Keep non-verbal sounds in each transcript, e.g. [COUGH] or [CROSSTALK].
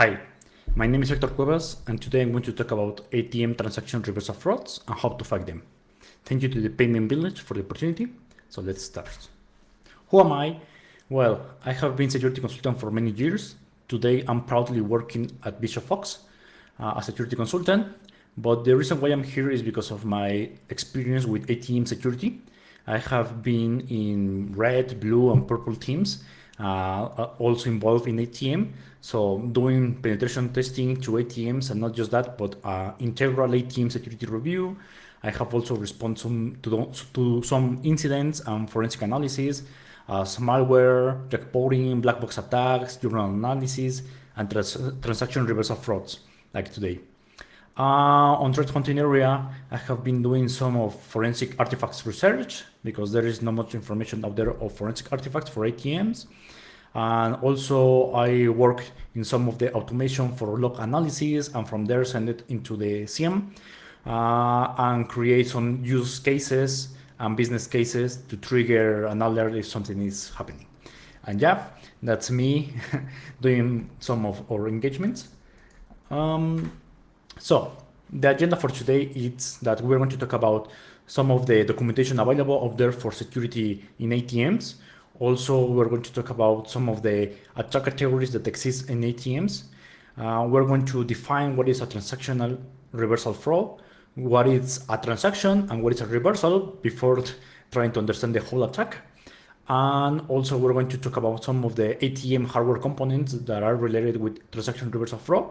Hi, my name is Hector Cuevas, and today I'm going to talk about ATM transaction reversal frauds and how to fight them. Thank you to the Payment Village for the opportunity. So let's start. Who am I? Well, I have been a security consultant for many years. Today, I'm proudly working at Bishop Fox uh, as a security consultant. But the reason why I'm here is because of my experience with ATM security. I have been in red, blue, and purple teams also involved in ATM. So doing penetration testing to ATMs and not just that, but uh, integral ATM security review. I have also responded to, to some incidents and forensic analysis, uh, malware, jackpotting, black box attacks, journal analysis, and trans transaction reversal frauds like today. Uh, on threat hunting area, I have been doing some of forensic artifacts research because there is not much information out there of forensic artifacts for ATMs. And also I work in some of the automation for log analysis and from there send it into the SIEM uh, and create some use cases and business cases to trigger an alert if something is happening. And yeah, that's me [LAUGHS] doing some of our engagements. Um, so the agenda for today is that we're going to talk about some of the documentation available out there for security in ATMs. Also, we're going to talk about some of the attack categories that exist in ATMs. Uh, we're going to define what is a transactional reversal fraud, what is a transaction and what is a reversal before trying to understand the whole attack. And also we're going to talk about some of the ATM hardware components that are related with transaction reversal fraud.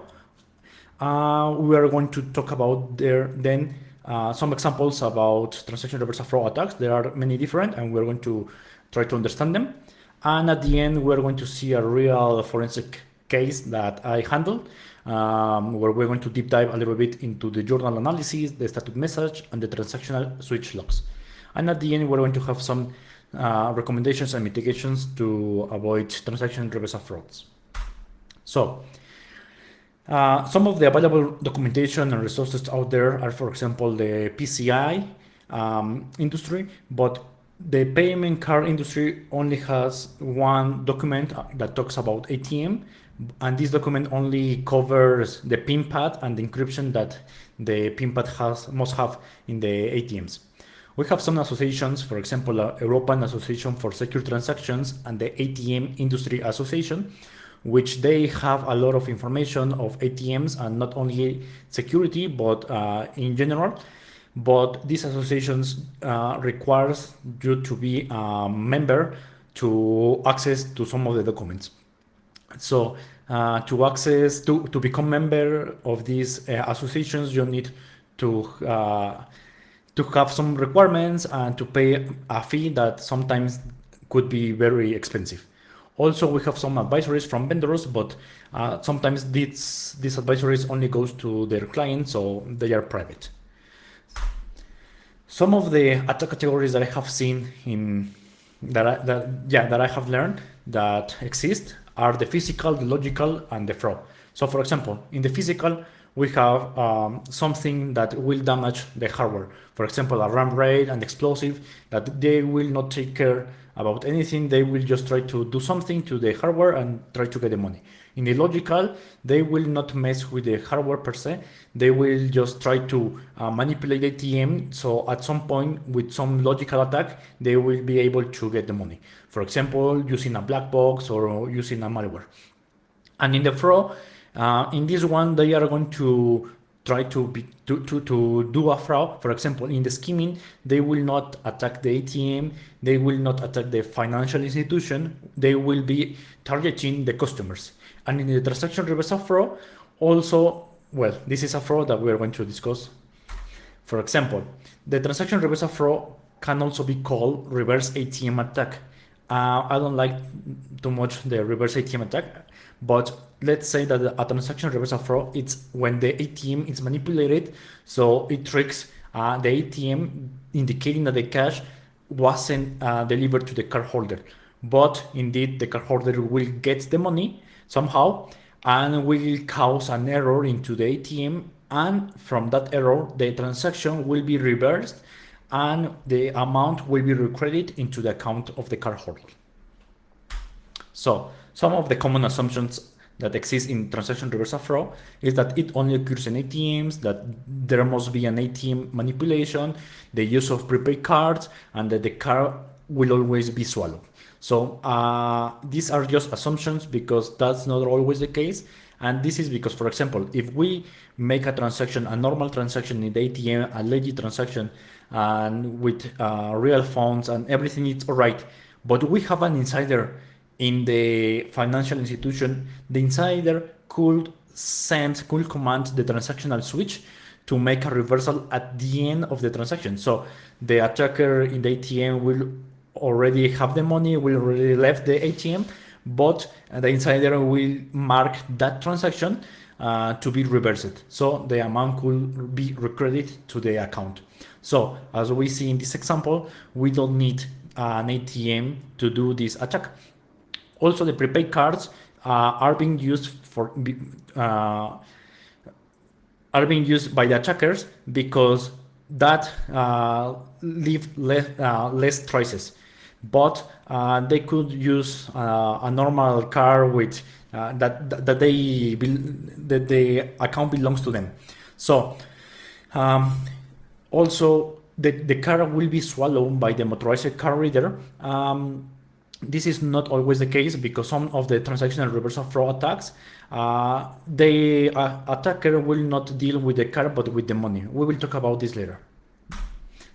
Uh, we are going to talk about there then uh, some examples about transaction reversal fraud attacks. There are many different and we're going to try to understand them. And at the end, we're going to see a real forensic case that I handled, um, where we're going to deep dive a little bit into the journal analysis, the status message, and the transactional switch logs. And at the end, we're going to have some uh, recommendations and mitigations to avoid transaction reversal frauds. So, uh, some of the available documentation and resources out there are, for example, the PCI um, industry, but the payment card industry only has one document that talks about ATM, and this document only covers the PIN pad and the encryption that the PIN pad has must have in the ATMs. We have some associations, for example, uh, European Association for Secure Transactions and the ATM Industry Association, which they have a lot of information of ATMs and not only security, but uh, in general but these associations uh, requires you to be a member to access to some of the documents. So uh, to access, to, to become member of these uh, associations, you need to, uh, to have some requirements and to pay a fee that sometimes could be very expensive. Also, we have some advisories from vendors, but uh, sometimes these, these advisories only goes to their clients, so they are private. Some of the attack categories that I have seen in that, I, that yeah that I have learned that exist are the physical, the logical, and the fraud. So, for example, in the physical, we have um, something that will damage the hardware. For example, a RAM RAID and explosive that they will not take care about anything. They will just try to do something to the hardware and try to get the money. In the logical, they will not mess with the hardware per se. They will just try to uh, manipulate the ATM. So at some point with some logical attack, they will be able to get the money. For example, using a black box or using a malware. And in the fraud, uh, in this one, they are going to try to, be, to, to, to do a fraud. For example, in the skimming, they will not attack the ATM, they will not attack the financial institution, they will be targeting the customers. And in the transaction reversal fraud, also, well, this is a fraud that we are going to discuss. For example, the transaction reversal fraud can also be called reverse ATM attack. Uh, I don't like too much the reverse ATM attack, but let's say that a transaction reversal fraud, it's when the ATM is manipulated, so it tricks uh, the ATM indicating that the cash wasn't uh, delivered to the cardholder. But indeed, the cardholder will get the money somehow and will cause an error into the ATM and from that error the transaction will be reversed and the amount will be recredited into the account of the cardholder. So some of the common assumptions that exist in transaction reversal fraud is that it only occurs in ATMs, that there must be an ATM manipulation, the use of prepaid cards, and that the card will always be swallowed. So uh, these are just assumptions because that's not always the case. And this is because, for example, if we make a transaction, a normal transaction in the ATM, a legit transaction, and with uh, real funds and everything is all right, but we have an insider in the financial institution, the insider could send, could command the transactional switch to make a reversal at the end of the transaction. So the attacker in the ATM will already have the money, will already left the ATM, but the insider will mark that transaction uh, to be reversed. So the amount could be recredited to the account. So as we see in this example, we don't need an ATM to do this attack. Also, the prepaid cards uh, are being used for uh, are being used by the attackers because that uh, leave less, uh, less traces but uh, they could use uh, a normal car with that that they that the account belongs to them. So um, also the, the car will be swallowed by the motorized card reader. Um, this is not always the case because some of the transactional reversal fraud attacks, uh, the uh, attacker will not deal with the car but with the money. We will talk about this later.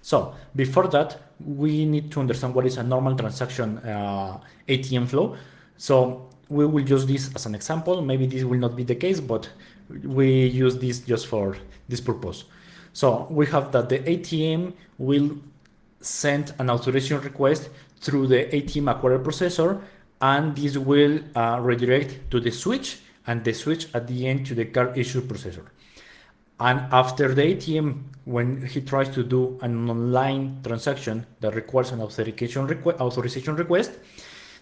So before that, we need to understand what is a normal transaction uh, ATM flow. So we will use this as an example. Maybe this will not be the case, but we use this just for this purpose. So we have that the ATM will send an authorization request through the ATM acquirer processor, and this will uh, redirect to the switch, and the switch at the end to the card issue processor. And after the ATM, when he tries to do an online transaction that requires an authorization, requ authorization request,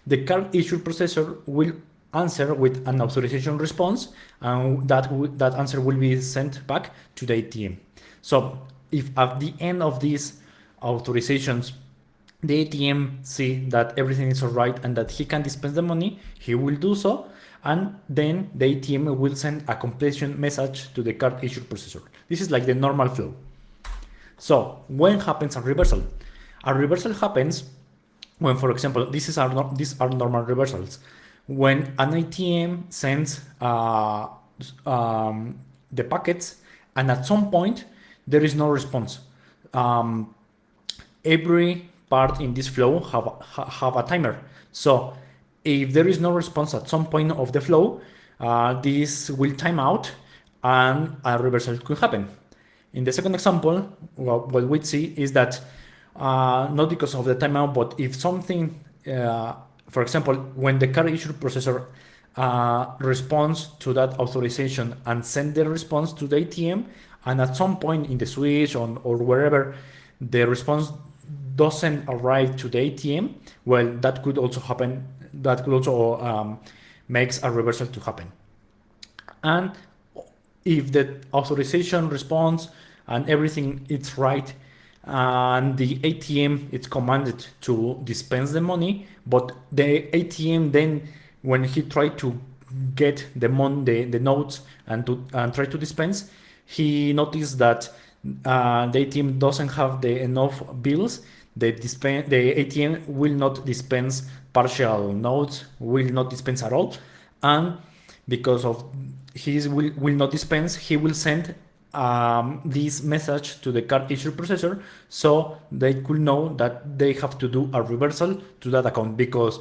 the card issue processor will answer with an authorization response, and that, that answer will be sent back to the ATM. So if at the end of these authorizations, the ATM see that everything is all right and that he can dispense the money, he will do so and then the ATM will send a completion message to the card issue processor. This is like the normal flow. So when happens a reversal? A reversal happens when, for example, this is our these are normal reversals. When an ATM sends uh, um, the packets and at some point there is no response. Um, every part in this flow have, have a timer. So if there is no response at some point of the flow, uh, this will time out and a reversal could happen. In the second example, well, what we see is that uh, not because of the timeout, but if something, uh, for example, when the card issue processor uh, responds to that authorization and send the response to the ATM, and at some point in the switch on, or wherever the response doesn't arrive to the ATM, well, that could also happen that could also um, makes a reversal to happen. And if the authorization response and everything is right, and the ATM is commanded to dispense the money, but the ATM then, when he tried to get the mon the, the notes and to and try to dispense, he noticed that uh, the ATM doesn't have the enough bills. The dispense the ATM will not dispense partial nodes will not dispense at all. And because of his will, will not dispense, he will send um, this message to the card issue processor so they could know that they have to do a reversal to that account because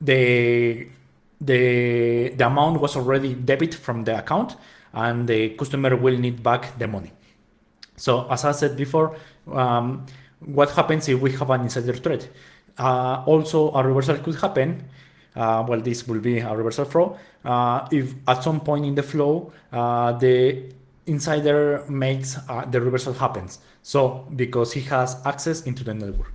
the the the amount was already debit from the account and the customer will need back the money. So as I said before, um, what happens if we have an insider threat? Uh, also, a reversal could happen. Uh, well, this will be a reversal flow. Uh, if at some point in the flow, uh, the insider makes uh, the reversal happens. So because he has access into the network.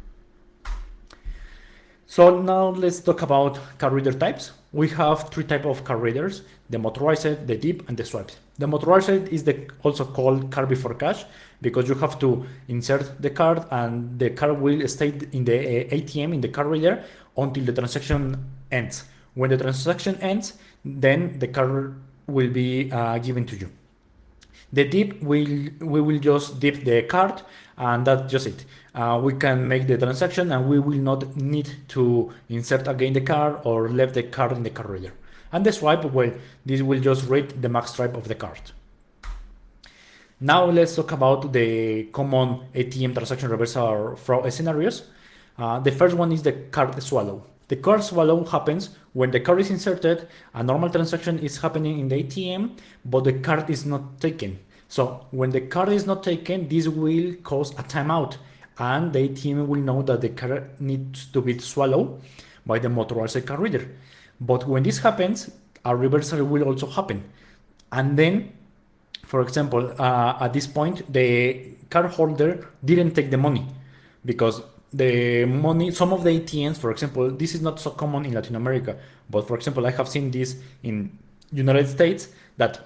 So now let's talk about card reader types. We have three type of card readers, the motorized, the dip, and the swipes. The motorized is the also called card before cash because you have to insert the card and the card will stay in the ATM, in the card reader until the transaction ends. When the transaction ends, then the card will be uh, given to you. The dip will we will just dip the card and that's just it. Uh, we can make the transaction and we will not need to insert again the card or leave the card in the card reader. And the swipe, well, this will just read the mag stripe of the card. Now let's talk about the common ATM transaction reversal fraud scenarios. Uh, the first one is the card swallow. The card swallow happens when the card is inserted, a normal transaction is happening in the ATM, but the card is not taken. So when the card is not taken, this will cause a timeout and the ATM will know that the card needs to be swallowed by the motorized card reader. But when this happens, a reversal will also happen. And then, for example, uh, at this point, the card holder didn't take the money because the money, some of the ATMs, for example, this is not so common in Latin America, but for example, I have seen this in United States that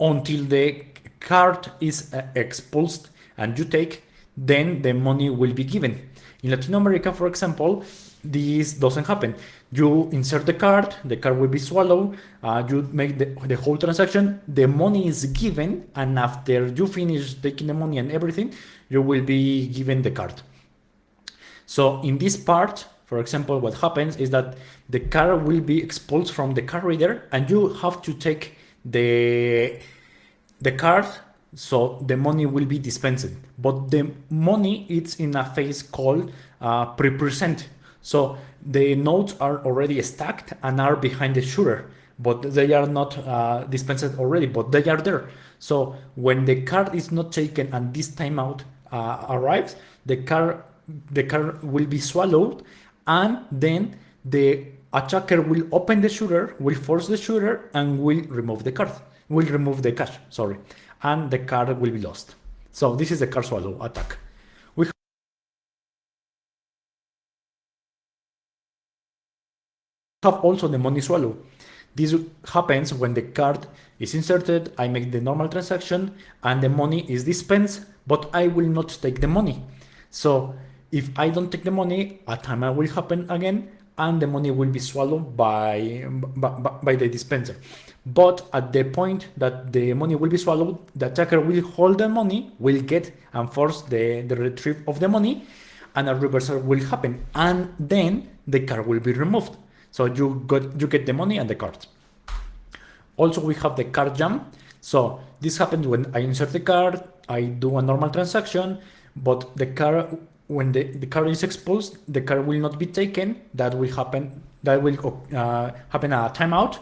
until the card is uh, expulsed and you take, then the money will be given. In Latin America, for example, this doesn't happen. You insert the card, the card will be swallowed, uh, you make the, the whole transaction, the money is given, and after you finish taking the money and everything, you will be given the card. So in this part, for example, what happens is that the card will be expulsed from the card reader and you have to take the, the card so the money will be dispensed. But the money is in a phase called uh, pre-present. So the notes are already stacked and are behind the shutter, but they are not uh, dispensed already, but they are there. So when the card is not taken and this timeout uh, arrives, the card the card will be swallowed and then the attacker will open the shutter, will force the shooter and will remove the card, will remove the cash, sorry, and the card will be lost. So this is the card swallow attack. We have also the money swallow. This happens when the card is inserted, I make the normal transaction and the money is dispensed, but I will not take the money. So if I don't take the money, a timer will happen again and the money will be swallowed by, by, by the dispenser. But at the point that the money will be swallowed, the attacker will hold the money, will get and force the, the retrieve of the money, and a reversal will happen. And then the card will be removed. So you got you get the money and the card. Also, we have the card jam. So this happens when I insert the card, I do a normal transaction, but the card when the, the card is exposed, the card will not be taken. That will happen. That will uh, happen a timeout,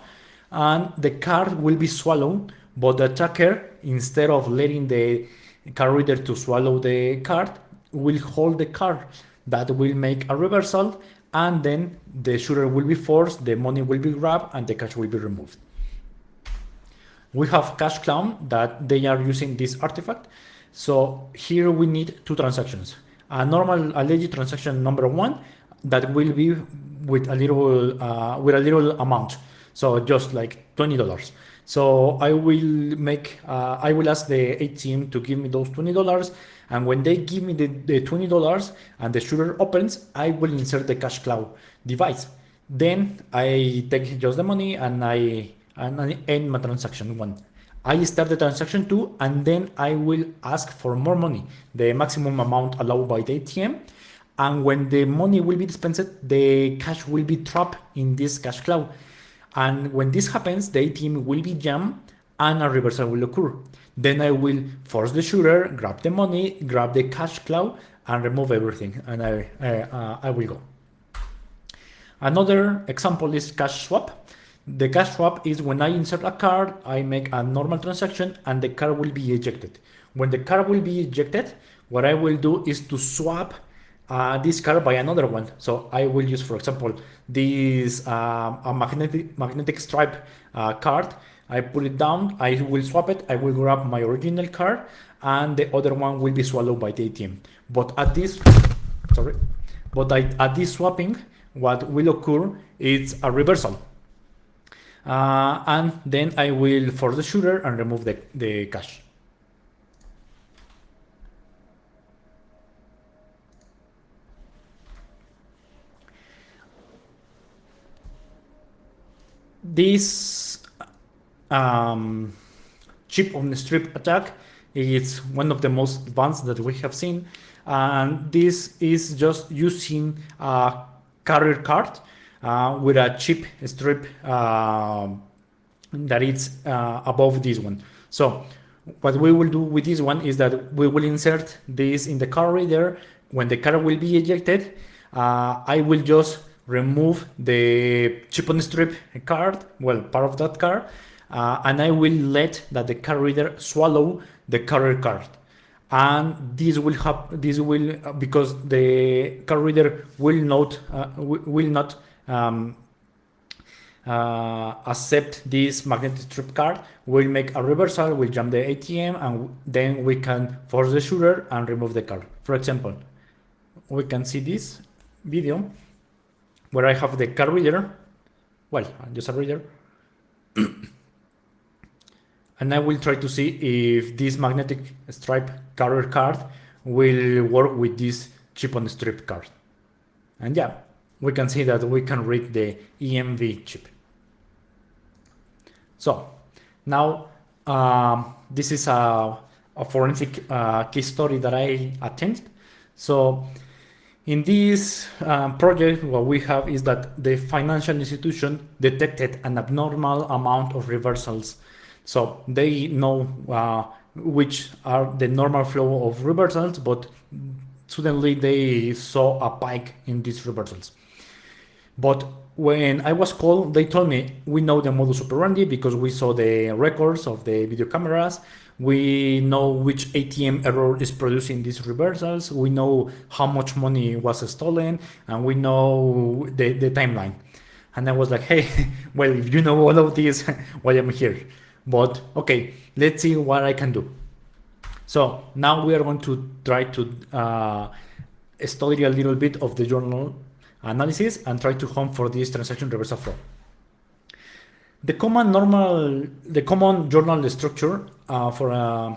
and the card will be swallowed. But the attacker, instead of letting the card reader to swallow the card, will hold the card. That will make a reversal, and then the shutter will be forced. The money will be grabbed, and the cash will be removed. We have Cash Clown that they are using this artifact. So here we need two transactions a normal a legit transaction number one that will be with a little uh, with a little amount so just like $20 so I will make uh, I will ask the ATM to give me those $20 and when they give me the, the $20 and the shutter opens I will insert the cash cloud device then I take just the money and I and I end my transaction one I start the transaction two, and then I will ask for more money, the maximum amount allowed by the ATM. And when the money will be dispensed, the cash will be trapped in this cash cloud. And when this happens, the ATM will be jammed and a reversal will occur. Then I will force the shutter, grab the money, grab the cash cloud, and remove everything. And I, uh, I will go. Another example is cash swap. The cash swap is when I insert a card, I make a normal transaction and the card will be ejected. When the card will be ejected, what I will do is to swap uh, this card by another one. So I will use, for example, this um, a magnetic magnetic stripe uh, card. I put it down, I will swap it, I will grab my original card, and the other one will be swallowed by the ATM. But at this, sorry, but I, at this swapping, what will occur is a reversal. Uh, and then I will force the shutter and remove the, the cash. This um, chip on the strip attack is one of the most advanced that we have seen. And this is just using a carrier card uh, with a chip strip uh, that is uh, above this one. So what we will do with this one is that we will insert this in the card reader. When the card will be ejected, uh, I will just remove the chip on strip card, well, part of that card, uh, and I will let that the card reader swallow the carrier card. And this will have this will because the card reader will not uh, will not um, uh, accept this magnetic strip card, we'll make a reversal, we'll jump the ATM, and then we can force the shutter and remove the card. For example, we can see this video where I have the card reader, well, just a reader, [CLEARS THROAT] and I will try to see if this magnetic stripe carrier card will work with this chip on the strip card. And yeah, we can see that we can read the EMV chip. So now uh, this is a, a forensic uh, case story that I attended. So in this uh, project, what we have is that the financial institution detected an abnormal amount of reversals. So they know uh, which are the normal flow of reversals, but suddenly they saw a spike in these reversals. But when I was called, they told me we know the modus operandi because we saw the records of the video cameras. We know which ATM error is producing these reversals. We know how much money was stolen, and we know the, the timeline. And I was like, hey, [LAUGHS] well, if you know all of this, [LAUGHS] why am I here? But okay, let's see what I can do. So now we are going to try to uh, study a little bit of the journal analysis and try to hunt for this transaction reversal flow. The common normal, the common journal structure uh, for a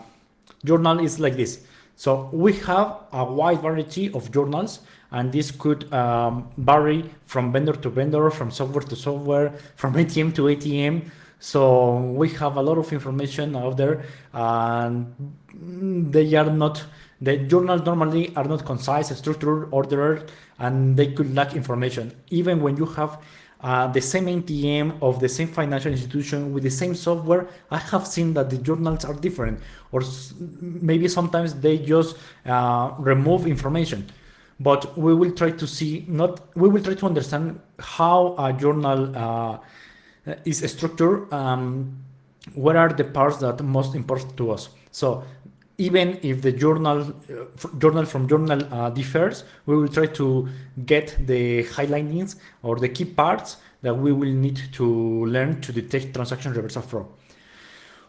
journal is like this. So we have a wide variety of journals and this could um, vary from vendor to vendor, from software to software, from ATM to ATM. So we have a lot of information out there and they are not, the journals normally are not concise, structured, ordered, and they could lack information. Even when you have uh, the same ATM of the same financial institution with the same software, I have seen that the journals are different, or maybe sometimes they just uh, remove information. But we will try to see, not we will try to understand how a journal uh, is structured. Um, what are the parts that most important to us? So even if the journal uh, journal from journal uh, differs, we will try to get the highlightings or the key parts that we will need to learn to detect transaction reversal fraud.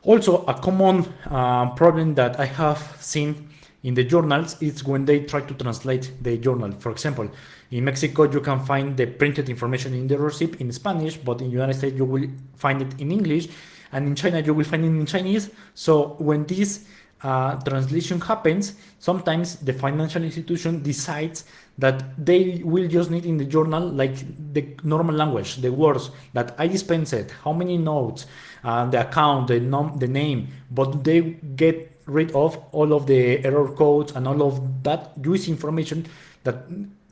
Also, a common uh, problem that I have seen in the journals is when they try to translate the journal. For example, in Mexico, you can find the printed information in the receipt in Spanish, but in the United States, you will find it in English, and in China, you will find it in Chinese. So when this uh, translation happens, sometimes the financial institution decides that they will just need in the journal like the normal language, the words that I dispensed, how many notes, uh, the account, the, the name, but they get rid of all of the error codes and all of that use information that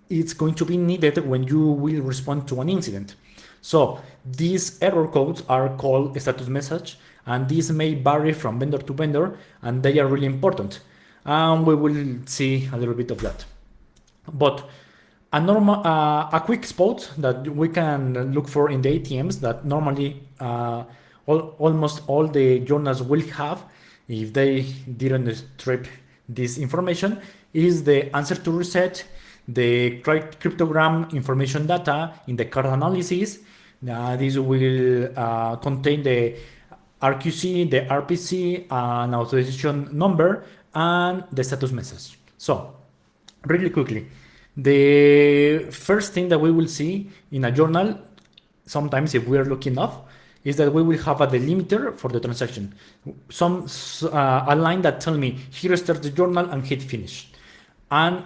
it's going to be needed when you will respond to an incident. So these error codes are called status message and these may vary from vendor to vendor and they are really important. And we will see a little bit of that. But a normal uh, a quick spot that we can look for in the ATMs that normally uh, all, almost all the journals will have if they didn't strip this information is the answer to reset the cryptogram information data in the card analysis. Uh, this will uh, contain the RQC, the RPC, an authorization number, and the status message. So, really quickly, the first thing that we will see in a journal, sometimes if we are lucky enough, is that we will have a delimiter for the transaction. Some uh, a line that tell me here starts the journal and hit finish. And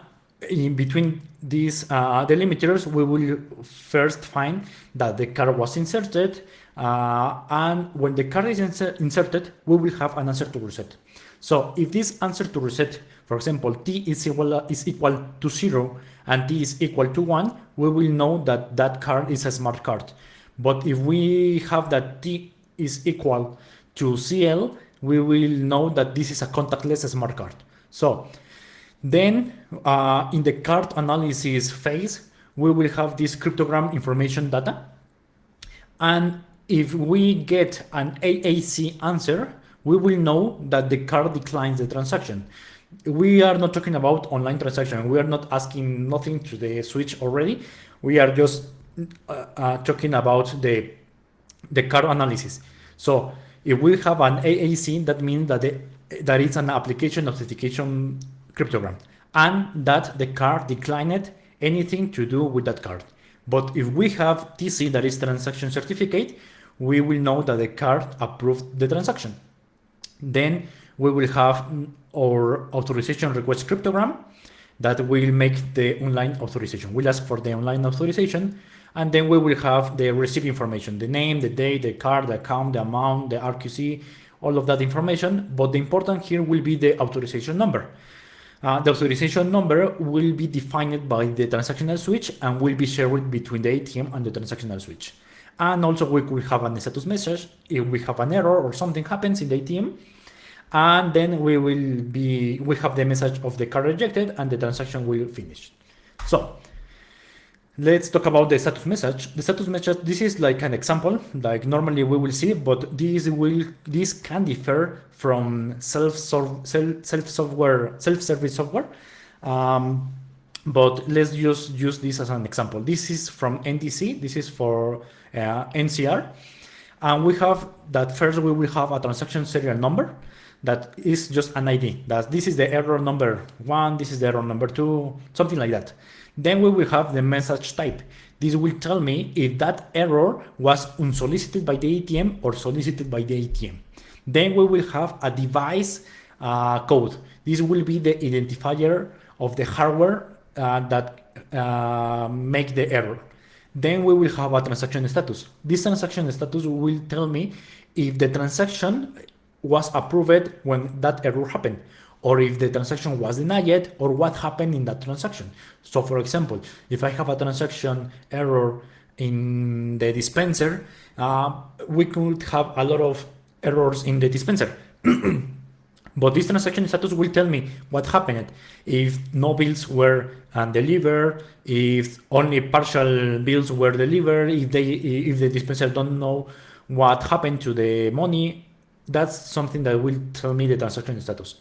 in between these uh, delimiters, we will first find that the card was inserted, uh, and when the card is inser inserted, we will have an answer to reset. So if this answer to reset, for example, t is equal, is equal to 0 and t is equal to 1, we will know that that card is a smart card. But if we have that t is equal to CL, we will know that this is a contactless smart card. So then uh, in the card analysis phase, we will have this cryptogram information data. And if we get an AAC answer, we will know that the card declines the transaction. We are not talking about online transaction. We are not asking nothing to the switch already. We are just uh, uh, talking about the, the card analysis. So if we have an AAC, that means that the, that it's an application authentication cryptogram and that the card declined anything to do with that card. But if we have TC, that is transaction certificate, we will know that the card approved the transaction. Then we will have our authorization request cryptogram that will make the online authorization. We'll ask for the online authorization and then we will have the receipt information, the name, the date, the card, the account, the amount, the RQC, all of that information. But the important here will be the authorization number. Uh, the authorization number will be defined by the transactional switch and will be shared between the ATM and the transactional switch. And also we could have a status message if we have an error or something happens in the ATM. And then we will be, we have the message of the card rejected and the transaction will finish. So let's talk about the status message. The status message, this is like an example, like normally we will see, but this will, this can differ from self self software self service software. Um, but let's just use this as an example. This is from NDC. This is for uh, NCR. And we have that first we will have a transaction serial number that is just an ID. That this is the error number one, this is the error number two, something like that. Then we will have the message type. This will tell me if that error was unsolicited by the ATM or solicited by the ATM. Then we will have a device uh, code. This will be the identifier of the hardware that uh, make the error. Then we will have a transaction status. This transaction status will tell me if the transaction was approved when that error happened or if the transaction was denied or what happened in that transaction. So for example, if I have a transaction error in the dispenser, uh, we could have a lot of errors in the dispenser. [CLEARS THROAT] but this transaction status will tell me what happened if no bills were uh, delivered, if only partial bills were delivered, if they if the dispenser don't know what happened to the money. That's something that will tell me the transaction status.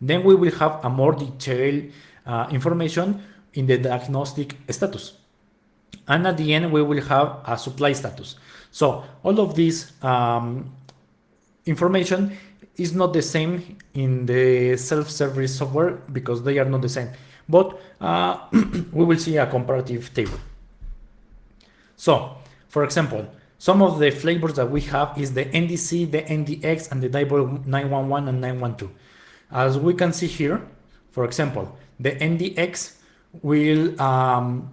Then we will have a more detailed uh, information in the diagnostic status. And at the end, we will have a supply status. So all of this um, information is not the same in the self-service software because they are not the same. But uh, [CLEARS THROAT] we will see a comparative table. So, for example, some of the flavors that we have is the NDC, the NDX, and the Diebold 911 and 912. As we can see here, for example, the NDX will um,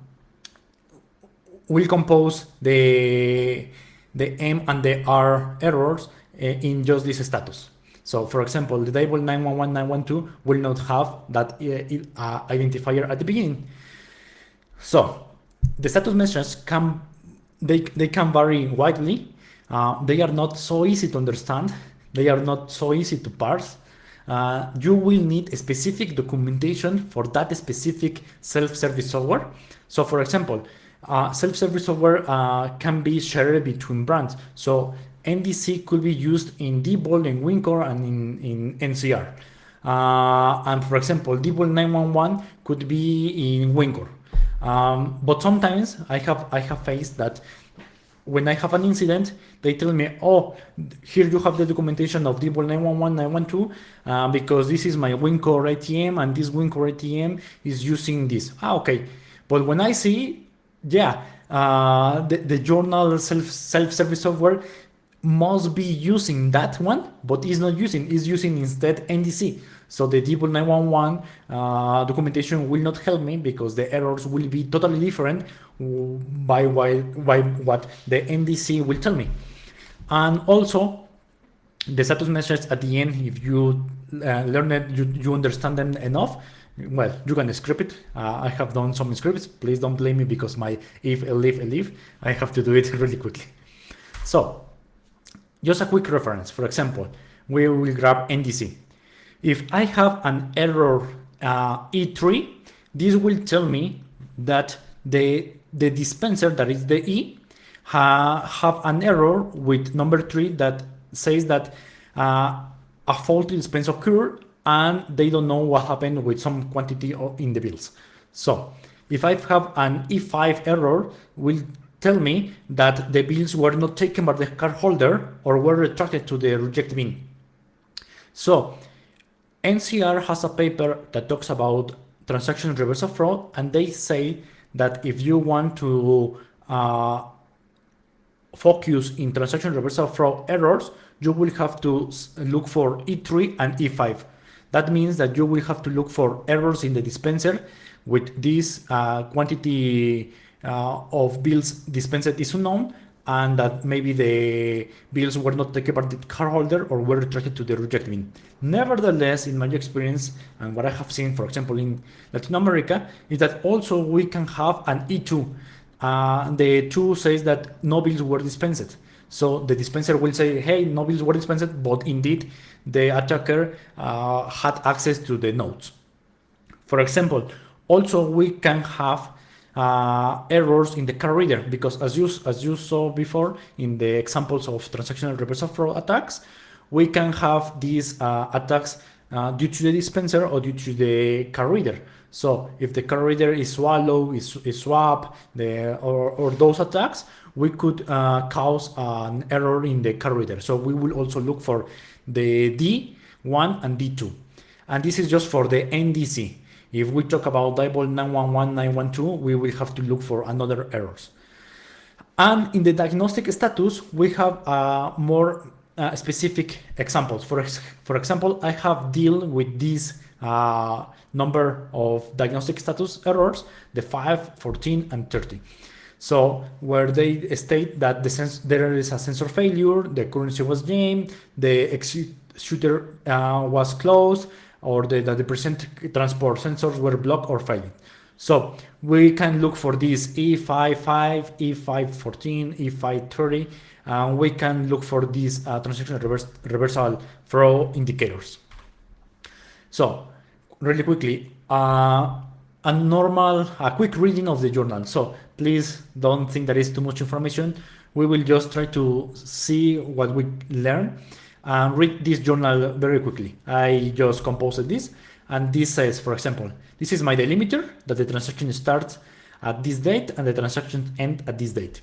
will compose the the M and the R errors Eh, in just this status. So for example, the table 911912 will not have that uh, identifier at the beginning. So the status messages can they, they can vary widely. Uh, they are not so easy to understand. They are not so easy to parse. Uh, you will need a specific documentation for that specific self-service software. So for example, uh, self-service software uh, can be shared between brands. So NDC could be used in Diebold, in Wincor, and in, in NCR. Uh, and for example, Diebold 911 could be in Wincor. Um, but sometimes I have I have faced that when I have an incident, they tell me, oh, here you have the documentation of Diebold 911, 912, uh, because this is my Wincor ATM and this Wincor ATM is using this. Ah, okay. But when I see, yeah, uh, the, the journal self, self-service software must be using that one, but is not using, is using instead NDC. So the Diebold 911 uh, documentation will not help me because the errors will be totally different by, by, what the NDC will tell me. And also the status message at the end, if you uh, learn it, you, you understand them enough, well, you can script it. Uh, I have done some scripts. Please don't blame me because my if, elif, elif, I have to do it [LAUGHS] really quickly. So just a quick reference. For example, we will grab NDC. If I have an error uh, E3, this will tell me that the, the dispenser, that is the E, ha, have an error with number three that says that uh, a faulty dispenser occurred and they don't know what happened with some quantity in the bills. So if I have an E5 error, will tell me that the bills were not taken by the cardholder or were retracted to the reject bin. So NCR has a paper that talks about transaction reversal fraud, and they say that if you want to uh, focus in transaction reversal fraud errors, you will have to look for E3 and E5. That means that you will have to look for errors in the dispenser with this uh, quantity of bills dispensed is unknown and that maybe the bills were not taken by the cardholder or were retracted to the reject bin. Nevertheless, in my experience and what I have seen, for example, in Latin America, is that also we can have an E2. Uh, the 2 says that no bills were dispensed. So the dispenser will say, hey, no bills were dispensed, but indeed the attacker uh, had access to the notes. For example, also we can have uh, errors in the card reader because as you as you saw before in the examples of transactional reversal fraud attacks, we can have these uh, attacks uh, due to the dispenser or due to the card reader. So if the card reader is swallow, is, is swap, the or, or those attacks, we could uh, cause an error in the card reader. So we will also look for the D1 and D2. And this is just for the NDC. If we talk about Diebold 911, 912, we will have to look for another errors. And in the diagnostic status, we have uh, more uh, specific examples. For, ex for example, I have deal with this uh, number of diagnostic status errors, the 5, 14, and 30. So where they state that the there is a sensor failure, the currency was jammed, the executor uh, was closed, or the, the presenter transport sensors were blocked or failing. So we can look for these E55, E514, E530, and we can look for these uh, transaction reverse, reversal flow indicators. So really quickly, uh, a normal, a quick reading of the journal. So please don't think that is too much information. We will just try to see what we learn and read this journal very quickly. I just composed this and this says, for example, this is my delimiter that the transaction starts at this date and the transaction end at this date.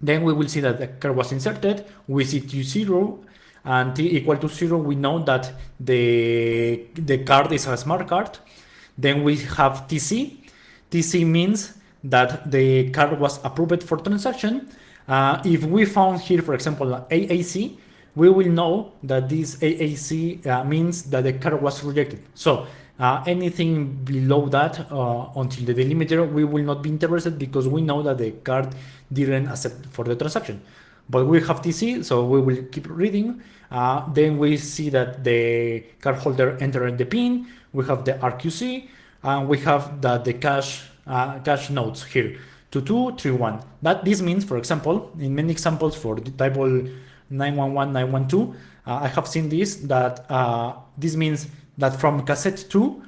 Then we will see that the card was inserted, we see T0 and T equal to zero, we know that the, the card is a smart card. Then we have TC. TC means that the card was approved for transaction. Uh, if we found here, for example, AAC, we will know that this AAC uh, means that the card was rejected. So uh, anything below that uh, until the delimiter, we will not be interested because we know that the card didn't accept for the transaction. But we have TC, so we will keep reading. Uh, then we see that the cardholder entered the PIN. We have the RQC, and we have that the cash uh, cash notes here. 2231. That this means, for example, in many examples for the Diebold 911, 912, uh, I have seen this, that uh, this means that from cassette 2,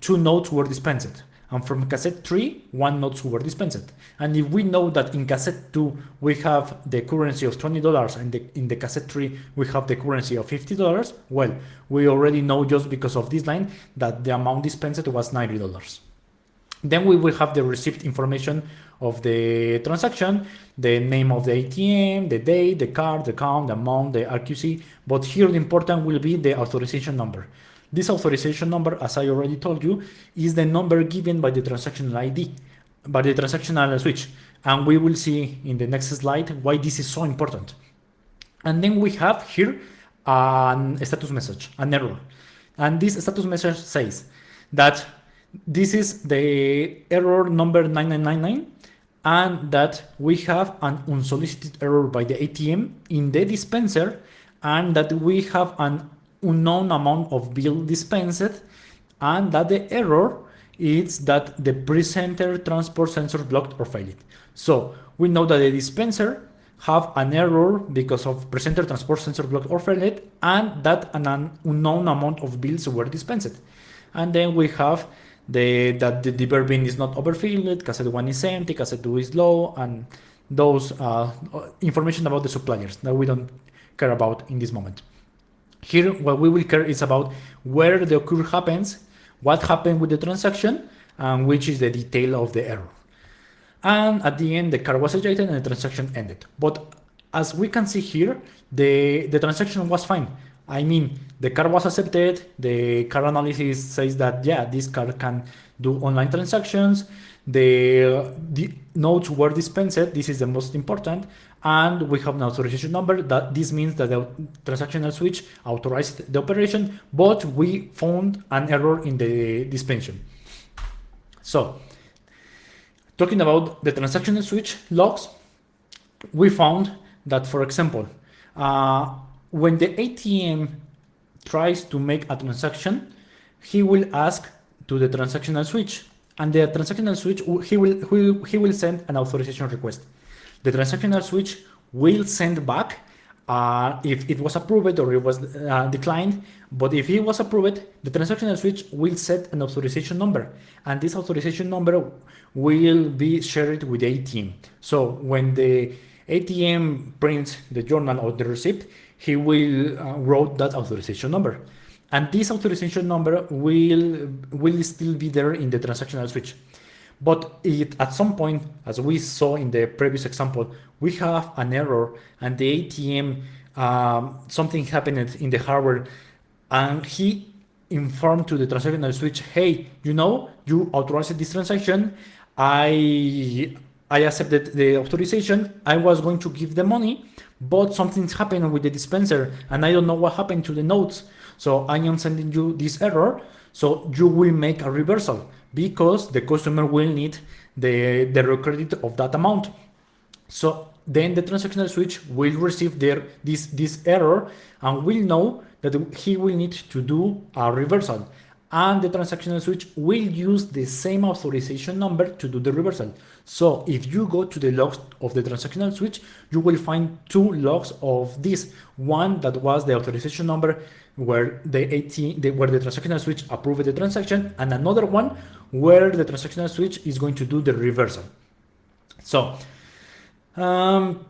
two notes were dispensed. And from cassette 3, one notes were dispensed. And if we know that in cassette 2 we have the currency of $20 and the, in the cassette 3 we have the currency of $50, well, we already know just because of this line that the amount dispensed was $90. Then we will have the receipt information of the transaction, the name of the ATM, the date, the card, the count, the amount, the RQC. But here the important will be the authorization number. This authorization number, as I already told you, is the number given by the transactional ID, by the transactional switch. And we will see in the next slide why this is so important. And then we have here a status message, an error. And this status message says that this is the error number 9999 and that we have an unsolicited error by the ATM in the dispenser and that we have an unknown amount of bill dispensed and that the error is that the presenter transport sensor blocked or failed. So we know that the dispenser have an error because of presenter transport sensor blocked or failed and that an unknown amount of bills were dispensed. And then we have the that the deeper bin is not overfilled, cassette 1 is empty, cassette 2 is low, and those uh, information about the suppliers that we don't care about in this moment. Here, what we will care is about where the occur happens, what happened with the transaction, and which is the detail of the error. And at the end, the car was ejected and the transaction ended. But as we can see here, the, the transaction was fine. I mean, the car was accepted. The car analysis says that, yeah, this car can do online transactions. The, the notes were dispensed. This is the most important. And we have an authorization number that this means that the transactional switch authorized the operation, but we found an error in the dispensation. So talking about the transactional switch logs, we found that, for example, uh, when the ATM tries to make a transaction, he will ask to the transactional switch and the transactional switch, he will, he will, send an authorization request. The transactional switch will send back uh, if it was approved or it was uh, declined. But if it was approved, the transactional switch will set an authorization number. And this authorization number will be shared with the ATM. So when the ATM prints the journal or the receipt, he will uh, wrote that authorization number. And this authorization number will, will still be there in the transactional switch. But it, at some point, as we saw in the previous example, we have an error and the ATM, um, something happened in the hardware and he informed to the transactional switch, hey, you know, you authorized this transaction. I, I accepted the authorization. I was going to give the money, but something's happened with the dispenser and I don't know what happened to the notes. So I am sending you this error. So you will make a reversal because the customer will need the, the recredit of that amount. So then the transactional switch will receive their, this, this error and will know that he will need to do a reversal. And the transactional switch will use the same authorization number to do the reversal. So if you go to the logs of the transactional switch, you will find two logs of this. One that was the authorization number where the AT, the, where the transactional switch approved the transaction, and another one where the transactional switch is going to do the reversal. So um,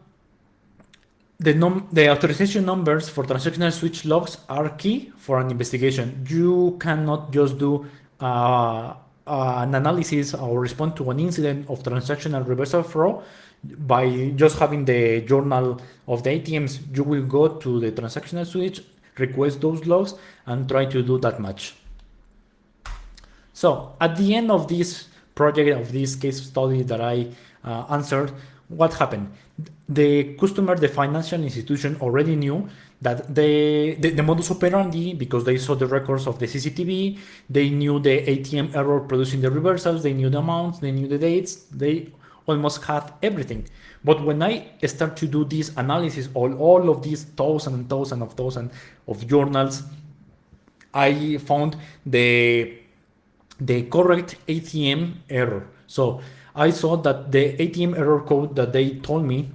the, num the authorization numbers for transactional switch logs are key for an investigation. You cannot just do uh, uh, an analysis or respond to an incident of transactional reversal fraud by just having the journal of the ATMs. You will go to the transactional switch, request those logs, and try to do that match. So at the end of this project, of this case study that I uh, answered, what happened? The customer, the financial institution already knew that they, the, the modus operandi, because they saw the records of the CCTV, they knew the ATM error producing the reversals, they knew the amounts, they knew the dates, they almost had everything. But when I start to do this analysis, all, all of these thousands and thousands of thousands of journals, I found the the correct ATM error. So I saw that the ATM error code that they told me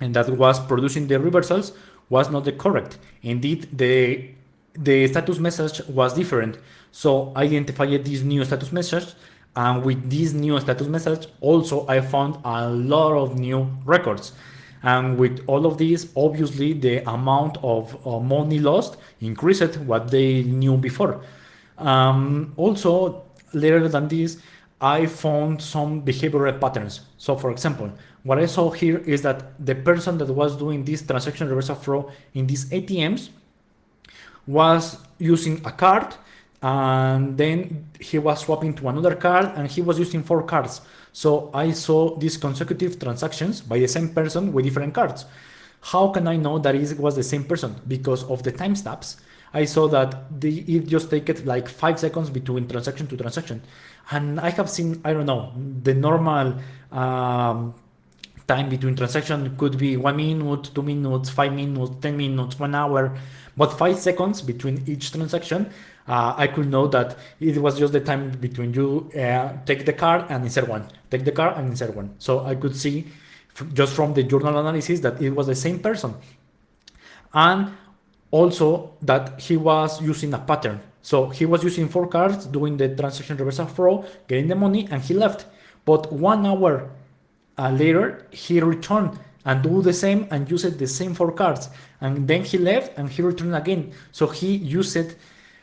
and that was producing the reversals was not the correct. Indeed, the the status message was different. So I identified this new status message and with this new status message, also I found a lot of new records. And with all of these, obviously the amount of uh, money lost increased what they knew before. Um, also, later than this, I found some behavioral patterns. So for example, what I saw here is that the person that was doing this transaction reversal fraud in these ATMs was using a card and then he was swapping to another card and he was using four cards. So I saw these consecutive transactions by the same person with different cards. How can I know that it was the same person? Because of the timestamps I saw that the, it just take it like five seconds between transaction to transaction. And I have seen, I don't know, the normal um, time between transaction could be one minute, two minutes, five minutes, 10 minutes, one hour, but five seconds between each transaction, uh, I could know that it was just the time between you uh, take the card and insert one, take the card and insert one. So I could see just from the journal analysis that it was the same person. And also that he was using a pattern. So he was using four cards, doing the transaction reversal fraud, getting the money, and he left. But one hour uh, later, he returned and do the same and used the same four cards. And then he left and he returned again. So he used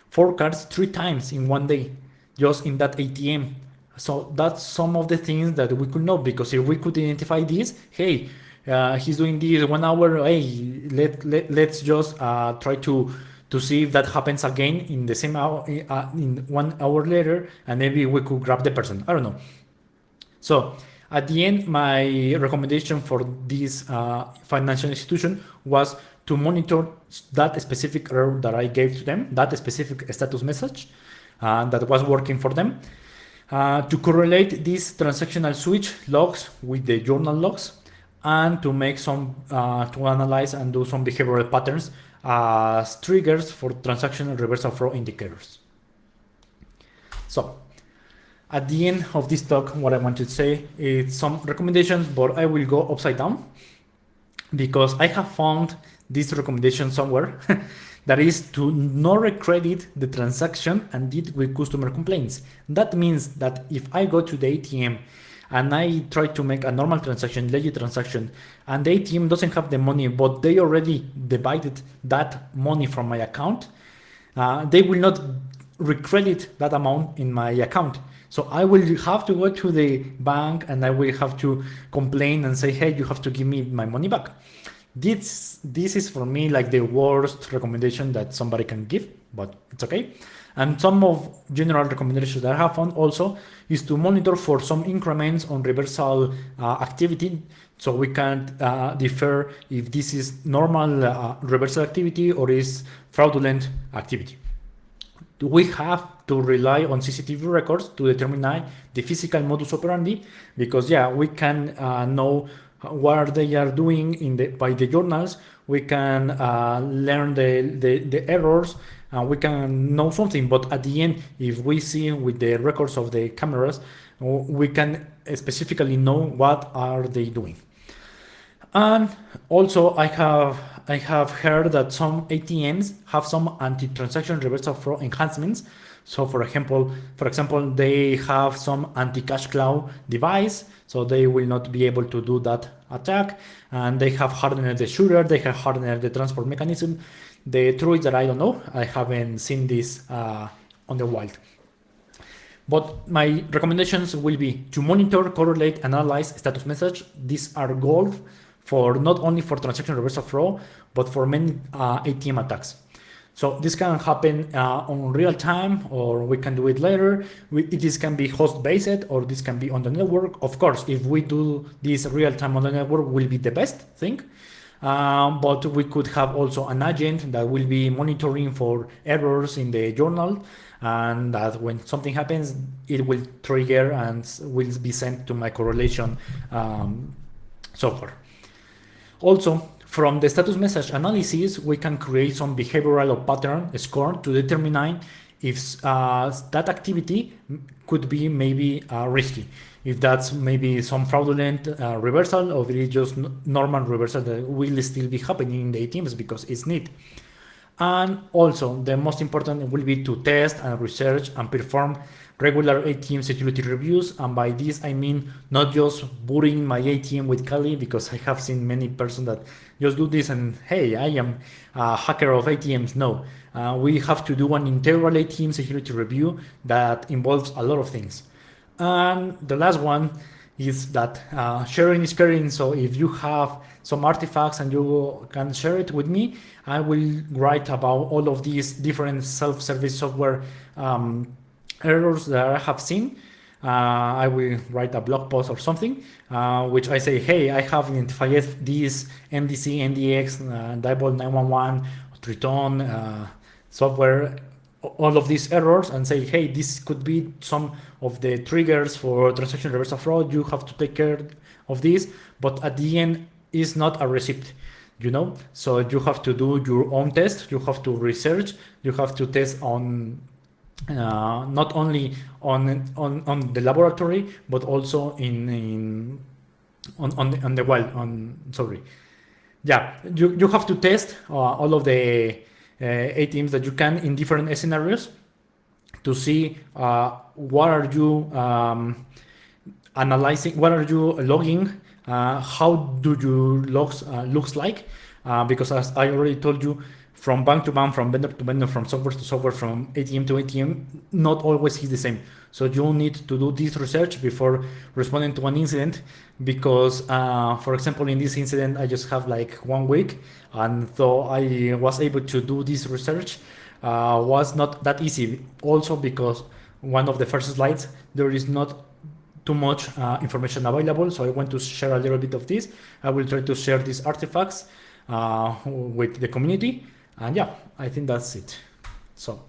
four cards three times in one day, just in that ATM. So that's some of the things that we could know because if we could identify this, hey, uh, he's doing this one hour, hey, let, let, let's just uh, try to to see if that happens again in the same hour, uh, in one hour later, and maybe we could grab the person. I don't know. So at the end, my recommendation for this uh, financial institution was to monitor that specific error that I gave to them, that specific status message uh, that was working for them, uh, to correlate these transactional switch logs with the journal logs, and to make some, uh, to analyze and do some behavioral patterns as triggers for transactional reversal fraud indicators. So at the end of this talk, what I want to say is some recommendations, but I will go upside down because I have found this recommendation somewhere [LAUGHS] that is to not recredit the transaction and deal with customer complaints. That means that if I go to the ATM and I try to make a normal transaction, legit transaction, and the ATM doesn't have the money, but they already divided that money from my account, uh, they will not recredit that amount in my account. So I will have to go to the bank and I will have to complain and say, hey, you have to give me my money back. This, this is for me like the worst recommendation that somebody can give, but it's okay. And some of general recommendations that I have found also is to monitor for some increments on reversal uh, activity so we can uh, defer if this is normal uh, reversal activity or is fraudulent activity. We have to rely on CCTV records to determine the physical modus operandi because yeah, we can uh, know what they are doing in the by the journals. We can uh, learn the, the, the errors and we can know something. But at the end, if we see with the records of the cameras, we can specifically know what are they doing. And also I have I have heard that some ATMs have some anti-transaction reversal fraud enhancements. So for example, for example, they have some anti-cash cow device, so they will not be able to do that attack. And they have hardened the shutter, they have hardened the transport mechanism. The truth is that I don't know. I haven't seen this uh, on the wild. But my recommendations will be to monitor, correlate, analyze status message. These are gold for not only for transaction reversal fraud, but for many uh, ATM attacks. So this can happen uh, on real time, or we can do it later. We, this can be host based, or this can be on the network. Of course, if we do this real time on the network, will be the best thing. Um, but we could have also an agent that will be monitoring for errors in the journal and that when something happens, it will trigger and will be sent to my correlation um, software. Also, from the status message analysis, we can create some behavioral or pattern score to determine if uh, that activity could be maybe uh, risky if that's maybe some fraudulent uh, reversal or if it's just normal reversal that will still be happening in the ATMs because it's neat. And also the most important will be to test and research and perform regular ATM security reviews. And by this, I mean not just booting my ATM with Kali because I have seen many persons that just do this and hey, I am a hacker of ATMs. No, uh, we have to do an integral ATM security review that involves a lot of things. And the last one is that uh, sharing is caring. So if you have some artifacts and you can share it with me, I will write about all of these different self-service software um, errors that I have seen. Uh, I will write a blog post or something, uh, which I say, hey, I have identified these MDC, NDX, uh, Diebold 911, Triton, uh, software all of these errors and say, hey, this could be some of the triggers for transaction reversal fraud. You have to take care of this, but at the end, is not a receipt you know? So you have to do your own test. You have to research. You have to test on uh, not only on, on on the laboratory but also in in on on the, on the wild on sorry. Yeah you, you have to test uh, all of the ATMs that you can in different scenarios to see uh, what are you um, analyzing what are you logging uh, how do your logs uh, looks like? Uh, because as I already told you from bank to bank, from vendor to vendor, from software to software, from ATM to ATM, not always is the same. So you need to do this research before responding to an incident because, uh, for example, in this incident, I just have like one week. And so I was able to do this research uh, was not that easy. Also because one of the first slides, there is not too much uh, information available. So I want to share a little bit of this. I will try to share these artifacts uh, with the community. And yeah, I think that's it. So